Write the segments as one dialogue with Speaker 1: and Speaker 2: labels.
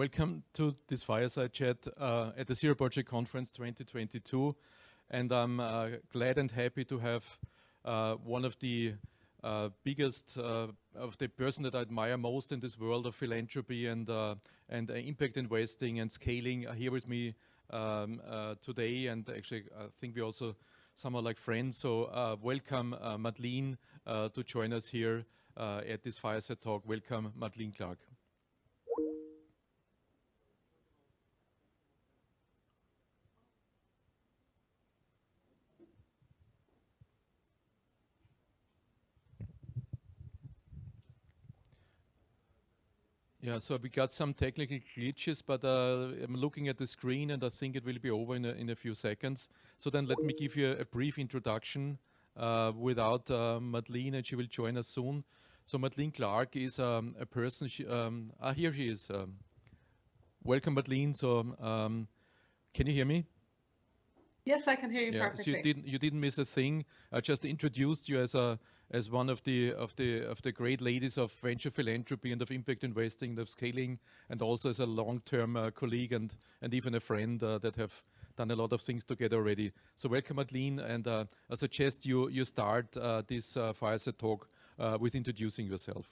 Speaker 1: welcome to this fireside chat uh, at the Zero Project Conference 2022. And I'm uh, glad and happy to have uh, one of the uh, biggest uh, of the person that I admire most in this world of philanthropy and uh, and impact investing and scaling here with me um, today. And actually, I think we also somehow like friends. So welcome, Madeleine, to join us here at this fireside talk. Welcome, Madeleine Clarke. Yeah, so we got some technical glitches, but uh, I'm looking at the screen and I think it will be over in a, in a few seconds. So then let me give you a, brief introduction uh, without uh, Madeleine and she will join us soon. So Madeleine Clarke is um, a person, she, um, ah, here she is. Um, welcome Madeleine, so um, can you hear me?
Speaker 2: Yes, I can hear you yeah, perfectly.
Speaker 1: So you didn't you didn't miss a thing. I just introduced you as a as one of the of the of the great ladies of venture philanthropy and of impact investing, and of scaling, and also as a long-term uh, colleague and and even a friend uh, that have done a lot of things together already. So welcome, Madeleine, and uh, I suggest you you start uh, this uh, fireside talk uh, with introducing yourself.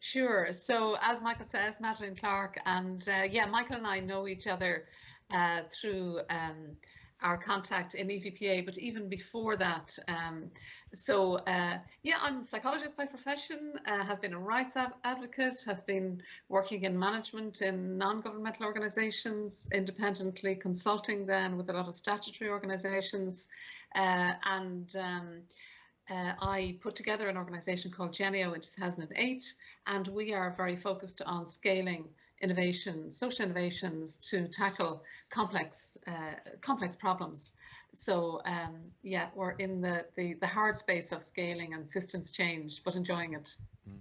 Speaker 2: Sure. So as Michael says, Madeleine Clarke, and yeah, Michael and I know each other uh, through um, our contact in EVPA, but even before that. Um, so uh, yeah, I'm a psychologist by profession, uh, have been a rights advocate, have been working in management in non-governmental organisations, independently consulting then with a lot of statutory organisations, uh, and um, uh, I put together an organisation called Genio in 2008, and we are very focused on scaling innovation, social innovations to tackle complex uh, complex problems. So um, yeah, we're in the, the, the hard space of scaling and systems change, but enjoying it. Mm.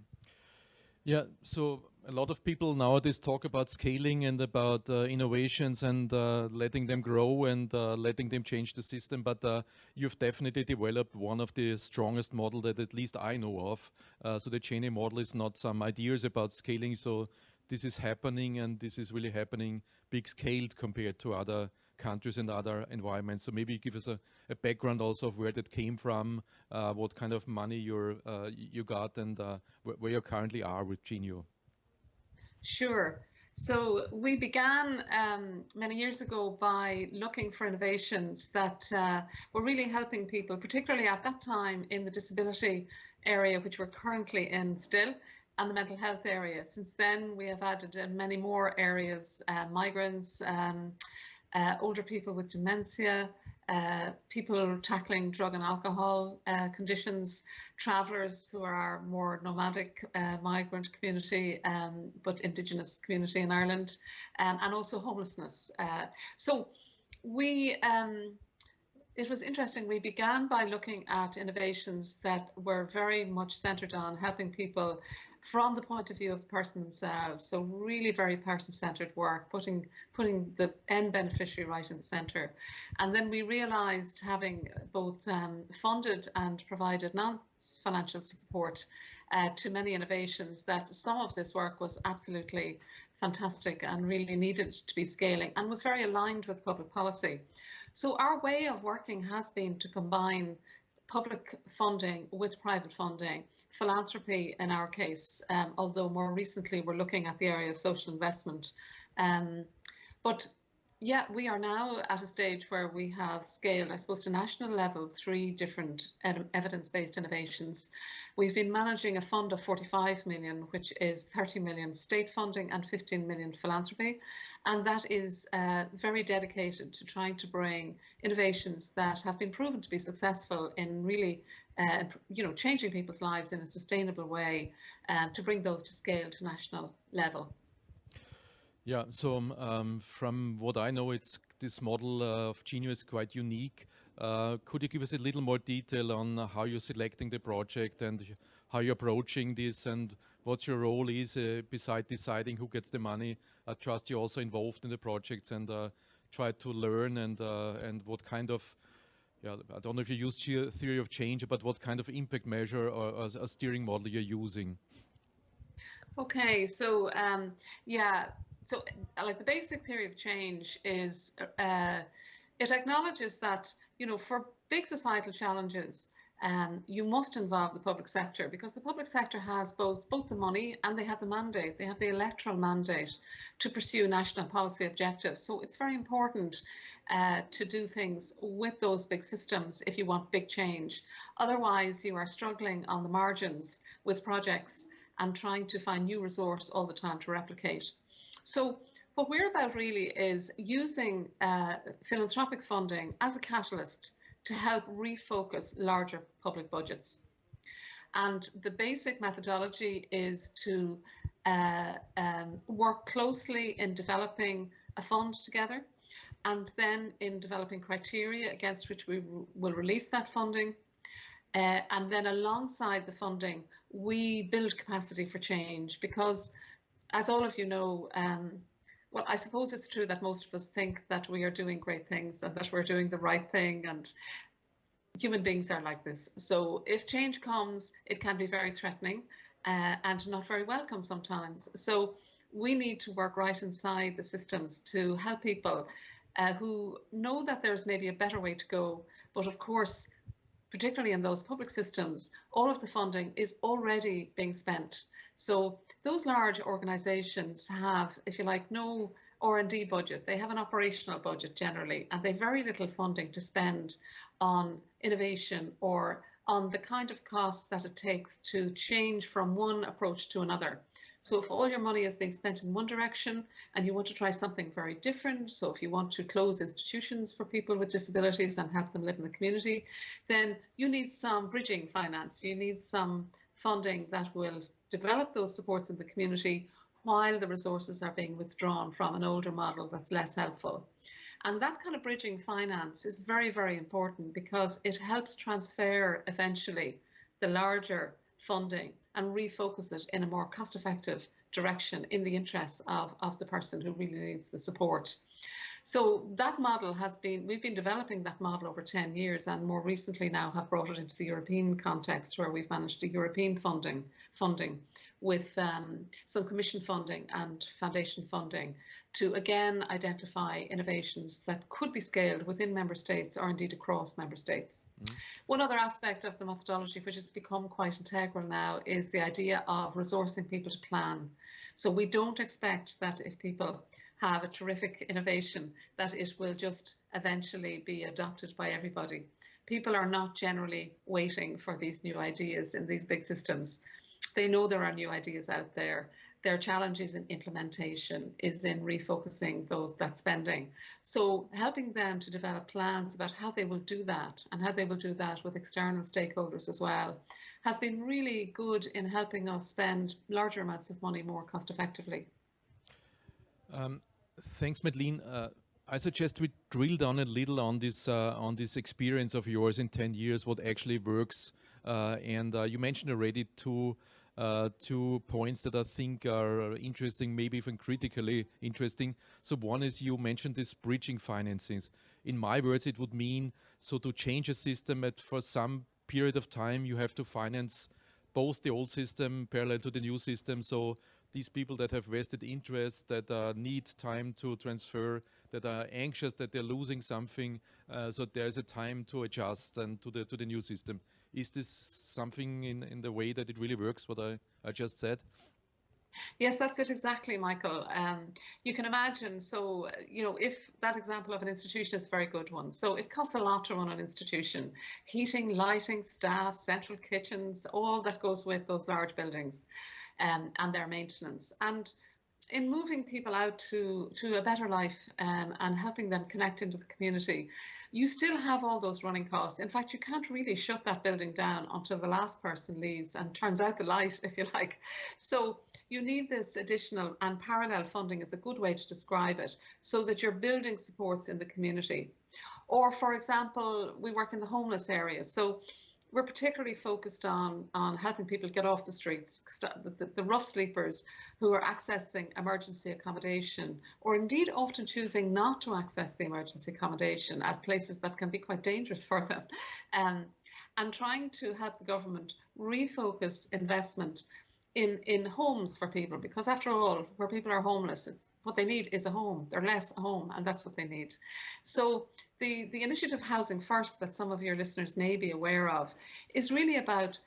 Speaker 1: Yeah, so a lot of people nowadays talk about scaling and about uh, innovations and uh, letting them grow and uh, letting them change the system. But uh, you've definitely developed one of the strongest model that at least I know of. Uh, so the Genio model is not some ideas about scaling. So this is happening and this is really happening big scaled compared to other countries and other environments. So maybe give us a, a background also of where that came from, uh, what kind of money you're, uh, you got and uh, where, you currently are with Genio.
Speaker 2: Sure. So we began um, many years ago by looking for innovations that uh, were really helping people, particularly at that time in the disability area, which we're currently in still, and the mental health area. Since then, we have added uh, many more areas, uh, migrants, um, uh, older people with dementia, uh, people tackling drug and alcohol uh, conditions, travellers who are our more nomadic uh, migrant community, um, but indigenous community in Ireland, um, and also homelessness. so we um, it was interesting. We began by looking at innovations that were very much centered on helping people from the point of view of the person themselves. So really very person-centered work, putting putting the end beneficiary right in the center. And then we realized having both um, funded and provided non-financial support uh, to many innovations that some of this work was absolutely fantastic and really needed to be scaling and was very aligned with public policy. So our way of working has been to combine public funding with private funding, philanthropy in our case, um, although more recently we're looking at the area of social investment. Um, but yeah, we are now at a stage where we have scaled, I suppose, to national level, three different evidence-based innovations. We've been managing a fund of 45 million, which is 30 million state funding and 15 million philanthropy. And that is uh, very dedicated to trying to bring innovations that have been proven to be successful in really, uh, you know, changing people's lives in a sustainable way uh, to bring those to scale to national level.
Speaker 1: Yeah, so um, um, from what I know, it's this model uh, of Genio is quite unique. Uh, could you give us a little more detail on how you're selecting the project and how you're approaching this and what your role is uh, beside deciding who gets the money? I trust you're also involved in the projects and uh, try to learn and uh, and what kind of yeah, I don't know if you use theory of change, but what kind of impact measure or, or a steering model you're using?
Speaker 2: Okay, so um, yeah, so like the basic theory of change is uh, it acknowledges that you know for big societal challenges um, you must involve the public sector because the public sector has both both the money and they have the mandate. They have the electoral mandate to pursue national policy objectives. So it's very important uh, to do things with those big systems if you want big change. Otherwise, you are struggling on the margins with projects and trying to find new resource all the time to replicate. So what we're about really is using uh, philanthropic funding as a catalyst to help refocus larger public budgets. And the basic methodology is to uh, um, work closely in developing a fund together and then in developing criteria against which we will release that funding. Uh, and then alongside the funding, we build capacity for change because, as all of you know, um, well, I suppose it's true that most of us think that we are doing great things and that we're doing the right thing and human beings are like this. So if change comes, it can be very threatening uh, and not very welcome sometimes. So we need to work right inside the systems to help people uh, who know that there's maybe a better way to go. But of course, particularly in those public systems, all of the funding is already being spent. So those large organisations have, if you like, no R&D budget. They have an operational budget generally, and they have very little funding to spend on innovation or on the kind of cost that it takes to change from one approach to another. So if all your money is being spent in one direction and you want to try something very different, so if you want to close institutions for people with disabilities and help them live in the community, then you need some bridging finance. You need some funding that will develop those supports in the community while the resources are being withdrawn from an older model that's less helpful. And that kind of bridging finance is very, very important because it helps transfer eventually the larger funding and refocus it in a more cost effective direction in the interests of, of the person who really needs the support. So that model has been, we've been developing that model over 10 years and more recently now have brought it into the European context where we've managed the European funding, funding with um, some commission funding and foundation funding to again identify innovations that could be scaled within member states or indeed across member states. Mm. One other aspect of the methodology which has become quite integral now is the idea of resourcing people to plan. So we don't expect that if people have a terrific innovation that it will just eventually be adopted by everybody. People are not generally waiting for these new ideas in these big systems they know there are new ideas out there. Their challenges in implementation is in refocusing those that spending. So helping them to develop plans about how they will do that and how they will do that with external stakeholders as well has been really good in helping us spend larger amounts of money more cost effectively.
Speaker 1: Um, thanks, Madeleine. Uh, I suggest we drill down a little on this uh, on this experience of yours in 10 years, what actually works. Uh, and uh, you mentioned already two uh, two points that I think are interesting, maybe even critically interesting. So one is you mentioned this bridging financings. In my words, it would mean so to change a system at for some period of time, you have to finance both the old system parallel to the new system. So these people that have vested interest, that uh, need time to transfer, that are anxious that they're losing something, uh, so there's a time to adjust and to the to the new system. Is this something in, in the way that it really works, what I, I just said?
Speaker 2: Yes, that's it exactly, Michael. Um, you can imagine, so, you know, if that example of an institution is a very good one. So it costs a lot to run an institution. Heating, lighting, staff, central kitchens, all that goes with those large buildings um, and their maintenance. And in moving people out to, to a better life um, and helping them connect into the community, you still have all those running costs. In fact, you can't really shut that building down until the last person leaves and turns out the light, if you like. So you need this additional and parallel funding is a good way to describe it so that you're building supports in the community. Or for example, we work in the homeless area. So we're particularly focused on on helping people get off the streets, the, the, rough sleepers who are accessing emergency accommodation, or indeed often choosing not to access the emergency accommodation as places that can be quite dangerous for them, um, and trying to help the government refocus investment in in homes for people because after all where people are homeless it's what they need is a home. They're less home and that's what they need. So the the initiative housing first that some of your listeners may be aware of is really about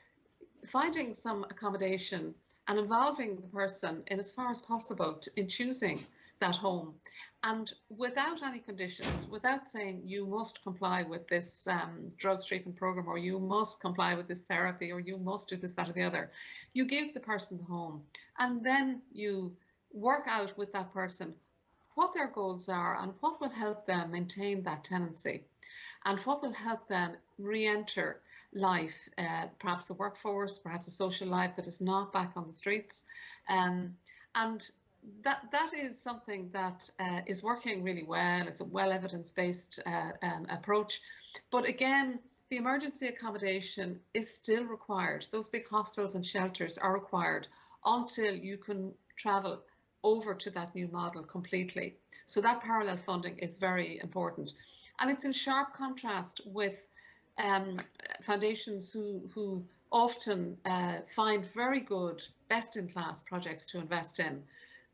Speaker 2: finding some accommodation and involving the person in as far as possible to, in choosing that home and without any conditions, without saying you must comply with this um, treatment program or you must comply with this therapy or you must do this, that, or the other, you give the person the home and then you work out with that person what their goals are and what will help them maintain that tenancy and what will help them re-enter life, uh, perhaps the workforce, perhaps a social life that is not back on the streets. Um, and that that is something that uh, is working really well. It's a well evidence-based uh, um, approach, but again, the emergency accommodation is still required. Those big hostels and shelters are required until you can travel over to that new model completely. So that parallel funding is very important, and it's in sharp contrast with um, foundations who who often uh, find very good, best-in-class projects to invest in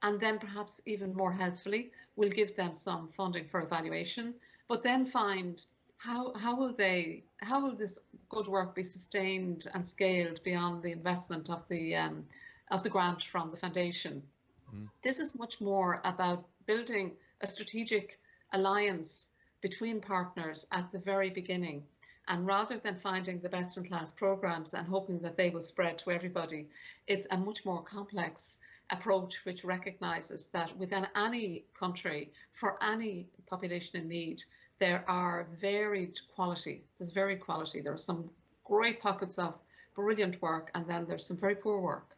Speaker 2: and then perhaps even more helpfully, we'll give them some funding for evaluation, but then find how, how will they, how will this good work be sustained and scaled beyond the investment of the, um, of the grant from the foundation? Mm. This is much more about building a strategic alliance between partners at the very beginning. And rather than finding the best in class programs and hoping that they will spread to everybody, it's a much more complex approach which recognises that within any country, for any population in need, there are varied quality. There's varied quality. There are some great pockets of brilliant work, and then there's some very poor work.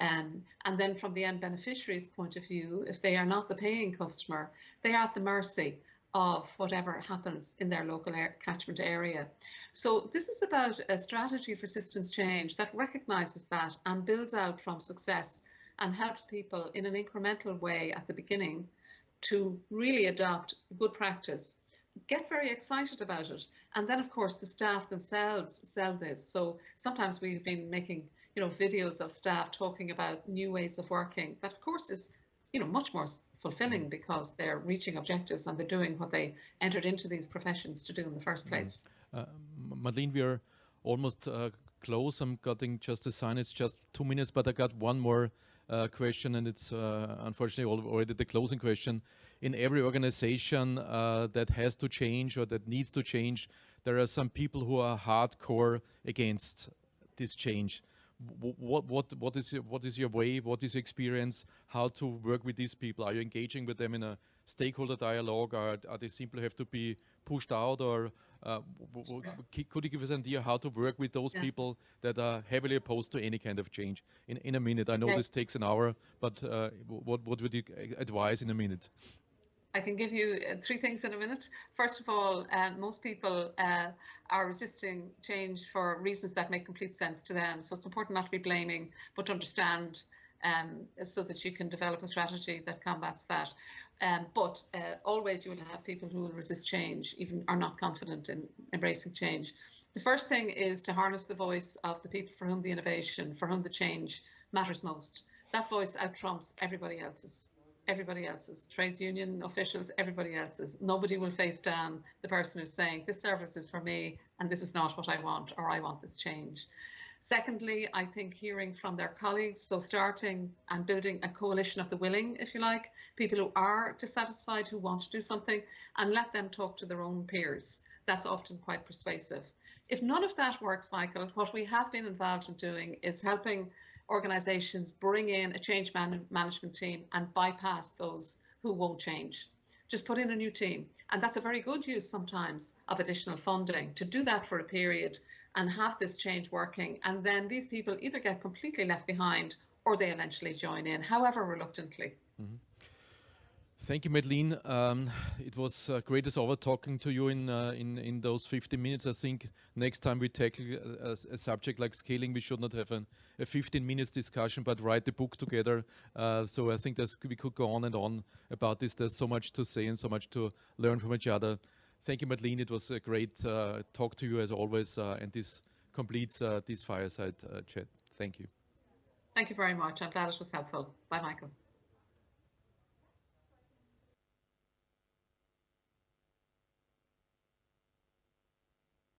Speaker 2: Um, and then from the end beneficiary's point of view, if they are not the paying customer, they are at the mercy of whatever happens in their local air, catchment area. So this is about a strategy for systems change that recognises that and builds out from success and helps people in an incremental way at the beginning to really adopt good practice. Get very excited about it. And then of course the staff themselves sell this. So sometimes we've been making you know videos of staff talking about new ways of working that of course is you know much more fulfilling because they're reaching objectives and they're doing what they entered into these professions to do in the first mm-hmm. place. Uh,
Speaker 1: Madeleine we are almost uh, close. I'm getting just a sign. It's just two minutes but I got one more uh, question, and it's uh, unfortunately already the closing question. In every organization uh, that has to change or that needs to change, there are some people who are hardcore against this change. What what what is your, what is your way? What is your experience? How to work with these people? Are you engaging with them in a stakeholder dialogue, or are they simply have to be pushed out, or could you give us an idea how to work with those yeah. people that are heavily opposed to any kind of change? In, in a minute, I know okay. this takes an hour, but uh, what, what would you advise in a minute?
Speaker 2: I can give you uh, three things in a minute. First of all, uh, most people uh, are resisting change for reasons that make complete sense to them. So it's important not to be blaming, but to understand um, so that you can develop a strategy that combats that. Um, but uh, always you will have people who will resist change, even are not confident in embracing change. The first thing is to harness the voice of the people for whom the innovation, for whom the change matters most. That voice out trumps everybody else's. Everybody else's, trades union officials, everybody else's. Nobody will face down the person who's saying, this service is for me and this is not what I want or I want this change. Secondly, I think hearing from their colleagues, so starting and building a coalition of the willing, if you like, people who are dissatisfied, who want to do something, and let them talk to their own peers. That's often quite persuasive. If none of that works, Michael, what we have been involved in doing is helping organisations bring in a change man management team and bypass those who won't change. Just put in a new team. And that's a very good use sometimes of additional funding to do that for a period and have this change working. And then these people either get completely left behind or they eventually join in, however reluctantly. Mm -hmm.
Speaker 1: Thank you, Madeleine. Um, it was uh, great as ever talking to you in, uh, in in those 50 minutes. I think next time we tackle a, a subject like scaling, we should not have an, a 15 minutes discussion, but write the book together. Uh, so I think we could go on and on about this. There's so much to say and so much to learn from each other. Thank you, Madeleine. It was a great uh, talk to you as always, uh, and this completes uh, this fireside chat. Thank you.
Speaker 2: Thank you very much. I'm glad it was helpful. Bye, Michael.